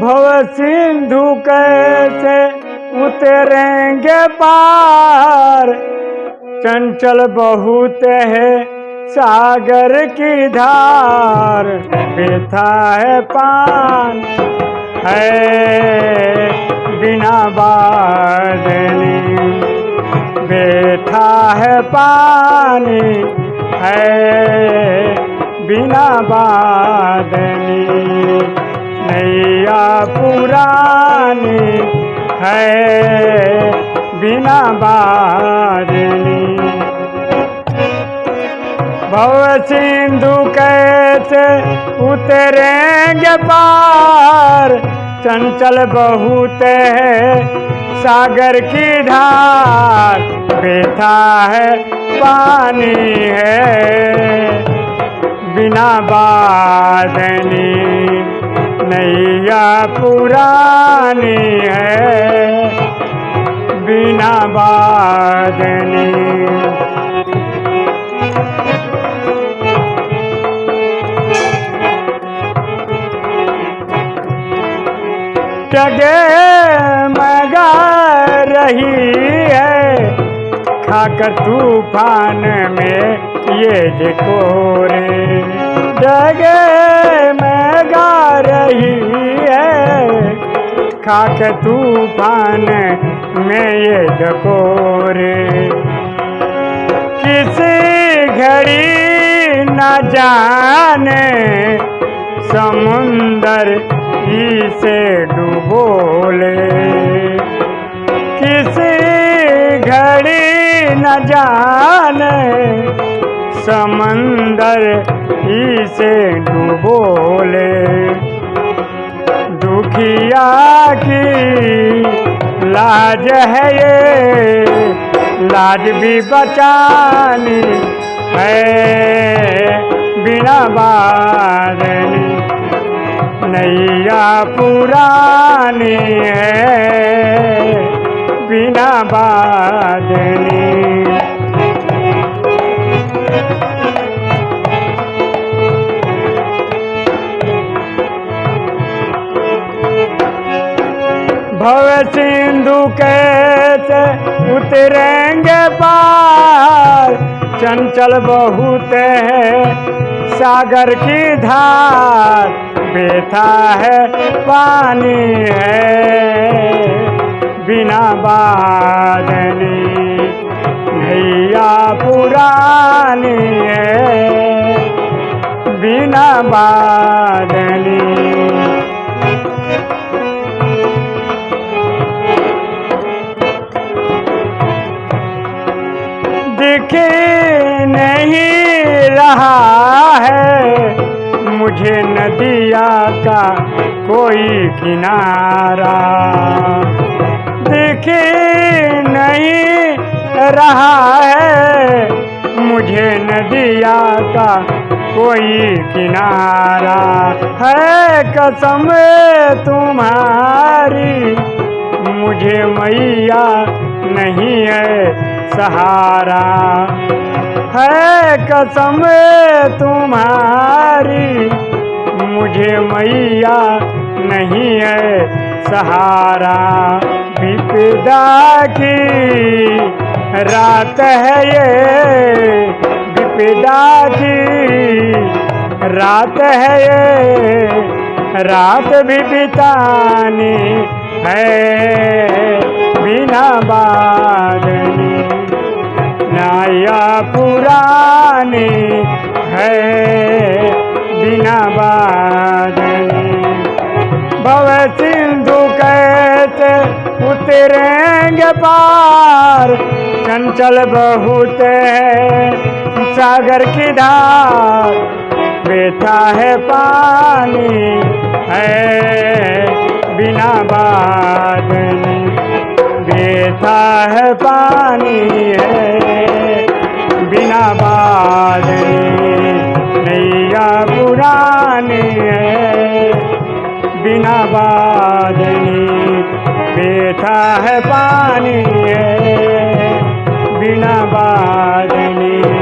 भव सिंधु कैसे उतरेंगे पार? चंचल बहुत है सागर की धार। बेथा है पान। है बिना बादनी बैठा है पानी। है बिना नैया पुरानी है बिना बादनी भव सिंधु कैसे उतरेंगे पार? चंचल बहुत है सागर की धार। बेथा है, पानी है बिना बादनी नैया पुरानी है, बिना बादनी। टगे मगा रही है, खाकर तूफ़ान में ये जकोरे मगा रही है। खाक तूफ़ान में ये जकोरे। किसी घड़ी न जाने समुंदर इसे डुबोले। किसी घड़ी न जाने समंदर इसे डुबोले। दुखिया की लाज है ये। लाज भी बचानी है, बिना बारनी। नैया पुरानी है, बिना बादनी भव सिंधु कैसे उतरेंगे पार। चंचल बहुत है सागर की धार। बेथा है पानी है बिना बादनी। नैया पुरानी है बिना बादनी। दिखे नहीं रहा है। मुझे नदिया का कोई किनारा देखे नहीं रहा है। मुझे नदिया का कोई किनारा है। कसम तुम्हारी, मुझे मैया नहीं है। सहारा। है कसम तुम्हारी, मुझे मैया नहीं है सहारा। विपदा की रात है ये, विपदा की रात है ये, रात भी बितानी है, बिना बादनी नाया पुरानी है, बिना बादनी भव सिंधु कैसे उतरेंगे पार, चंचल बहुत सागर की धार। बेथा है पानी है, बिना बादनी बेथा है पानी है बिना बादनी बेथा है पानी है बिना बादनी